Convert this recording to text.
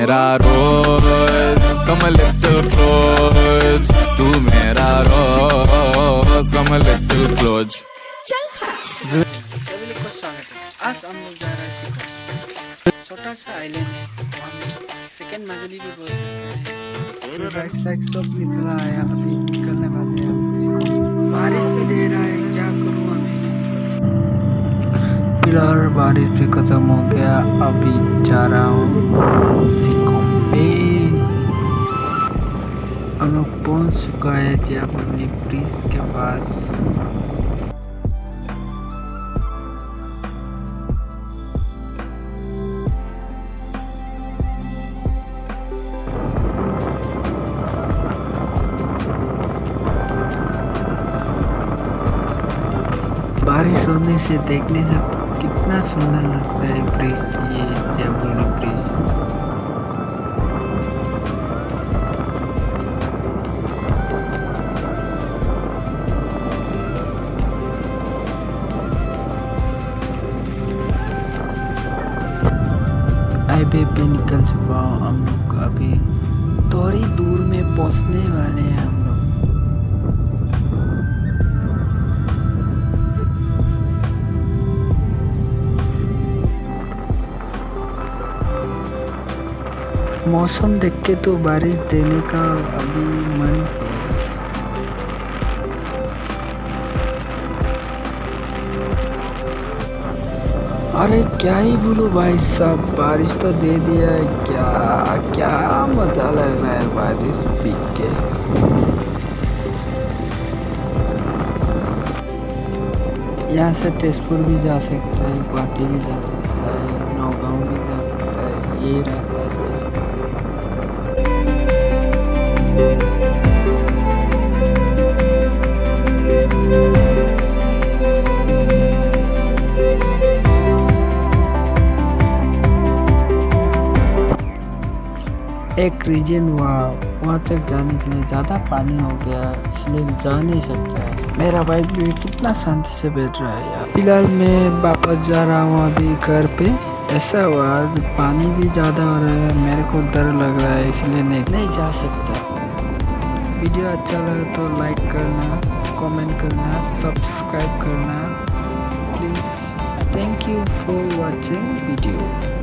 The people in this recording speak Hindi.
मेरा रोज कम लिटिल क्लोज तू मेरा रोज कम लिटिल क्लोज सभी लोग का स्वागत आज हम लोग जा रहे हैं छोटा सा आइलैंड है। वहाँ सेकेंड मजली भी बोल सकते हैं। बैक साइड सब निकला है अभी निकलने वाले हैं। फ़िलहाल बारिश भी खत्म हो गया। अभी जा रहा हूँ सिक्किम पे। हम लोग पहुँच चुका है जयपुर ब्रिज के पास। बारिश होने से देखने से कितना सुंदर लगता है ब्रिज ये जयपुर ब्रिज पे निकल चुका हूँ हम लोग अभी थोड़ी दूर में पहुँचने वाले हैं। मौसम देख के तो बारिश देने का अभी मन अरे क्या ही बोलूँ भाई साहब, बारिश तो दे दिया है। क्या क्या मज़ा लग रहा है बारिश पी के? यहाँ से तेजपुर भी जा सकता है, गुवाहाटी भी जा सकता है, नौगांव भी जा रास्ता एक रीजन हुआ, वहाँ तक जाने के लिए ज़्यादा पानी हो गया, इसलिए जा नहीं सकता। मेरा बाइक भी कितना शांति से बैठ रहा है यार। फ़िलहाल मैं वापस जा रहा हूँ अभी घर पे। ऐसा हुआ आज पानी भी ज़्यादा हो रहा है मेरे को डर लग रहा है इसलिए नहीं। नहीं जा सकता। वीडियो अच्छा लगे तो लाइक करना कमेंट करना सब्सक्राइब करना। Please thank you for watching video